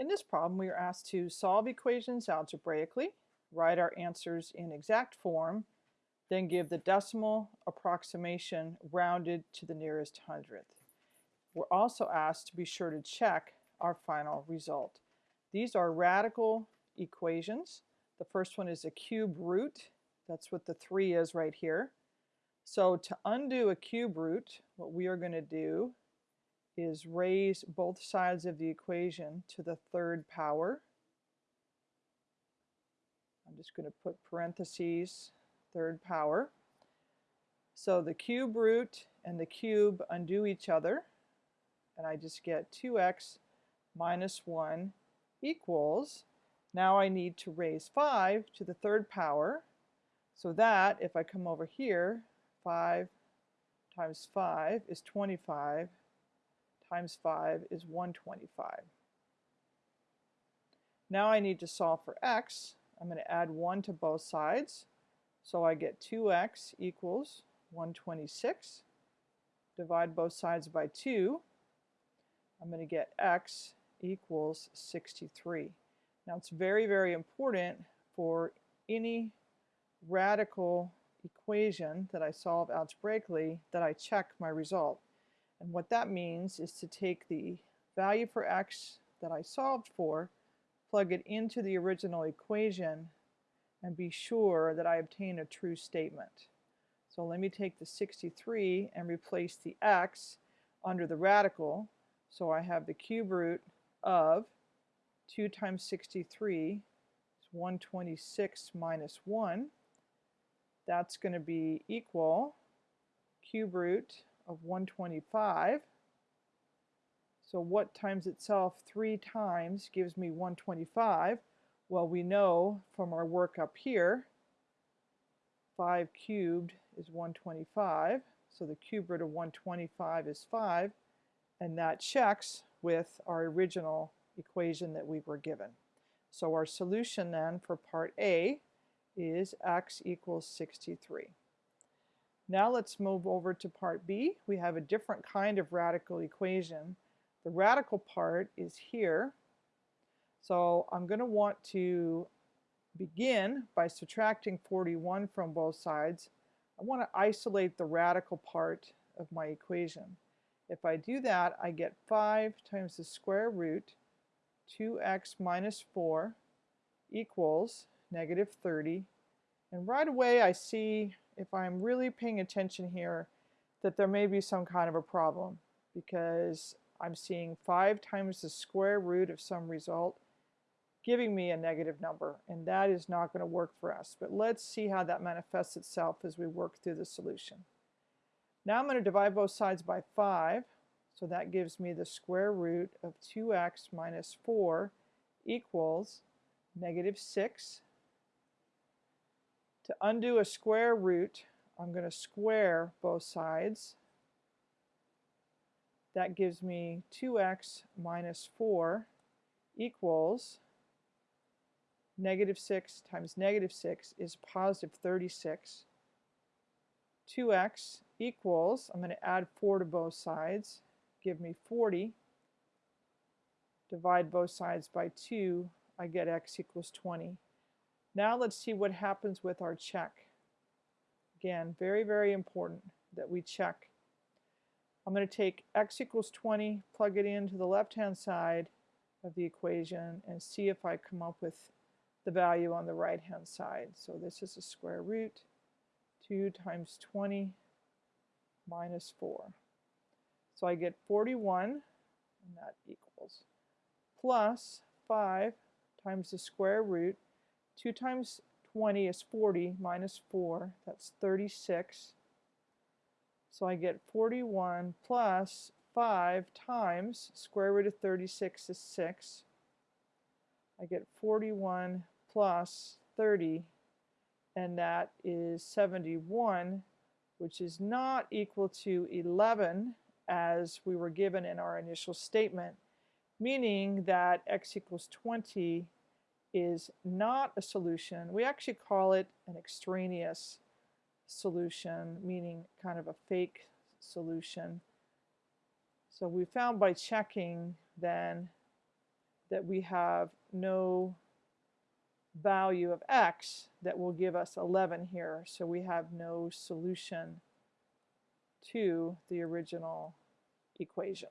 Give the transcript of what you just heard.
In this problem, we are asked to solve equations algebraically, write our answers in exact form, then give the decimal approximation rounded to the nearest hundredth. We're also asked to be sure to check our final result. These are radical equations. The first one is a cube root. That's what the 3 is right here. So to undo a cube root, what we are going to do is raise both sides of the equation to the third power. I'm just going to put parentheses, third power. So the cube root and the cube undo each other, and I just get 2x minus 1 equals, now I need to raise 5 to the third power, so that, if I come over here, 5 times 5 is 25, times 5 is 125. Now I need to solve for x. I'm going to add 1 to both sides. So I get 2x equals 126. Divide both sides by 2. I'm going to get x equals 63. Now it's very, very important for any radical equation that I solve algebraically that I check my result. And what that means is to take the value for x that I solved for, plug it into the original equation, and be sure that I obtain a true statement. So let me take the 63 and replace the x under the radical. So I have the cube root of 2 times 63 is 126 minus 1. That's going to be equal cube root of 125. So what times itself three times gives me 125? Well, we know from our work up here, 5 cubed is 125. So the cube root of 125 is 5. And that checks with our original equation that we were given. So our solution then for part A is x equals 63. Now let's move over to part B. We have a different kind of radical equation. The radical part is here. So I'm going to want to begin by subtracting 41 from both sides. I want to isolate the radical part of my equation. If I do that, I get 5 times the square root 2x minus 4 equals negative 30. And right away I see if I'm really paying attention here, that there may be some kind of a problem because I'm seeing 5 times the square root of some result giving me a negative number and that is not going to work for us. But let's see how that manifests itself as we work through the solution. Now I'm going to divide both sides by 5 so that gives me the square root of 2x minus 4 equals negative 6 to undo a square root, I'm going to square both sides. That gives me 2x minus 4 equals negative 6 times negative 6 is positive 36. 2x equals, I'm going to add 4 to both sides, give me 40. Divide both sides by 2, I get x equals 20. Now let's see what happens with our check. Again, very, very important that we check. I'm going to take x equals 20, plug it into the left-hand side of the equation, and see if I come up with the value on the right-hand side. So this is a square root. 2 times 20 minus 4. So I get 41, and that equals, plus 5 times the square root 2 times 20 is 40 minus 4, that's 36. So I get 41 plus 5 times square root of 36 is 6. I get 41 plus 30, and that is 71, which is not equal to 11 as we were given in our initial statement, meaning that x equals 20 is not a solution. We actually call it an extraneous solution, meaning kind of a fake solution. So we found by checking then that we have no value of x that will give us 11 here. So we have no solution to the original equation.